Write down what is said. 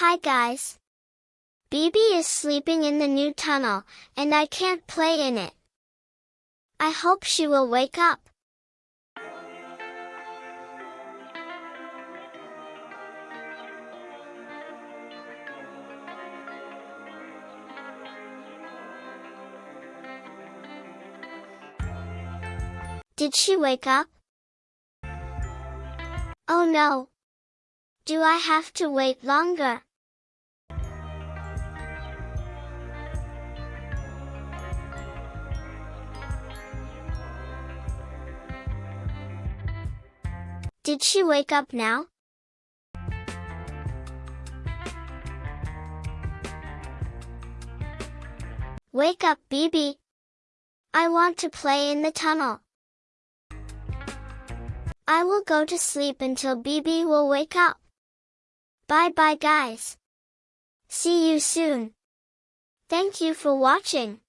Hi guys. Bibi is sleeping in the new tunnel, and I can't play in it. I hope she will wake up. Did she wake up? Oh no. Do I have to wait longer? Did she wake up now? Wake up, Bibi. I want to play in the tunnel. I will go to sleep until Bibi will wake up. Bye bye guys. See you soon. Thank you for watching.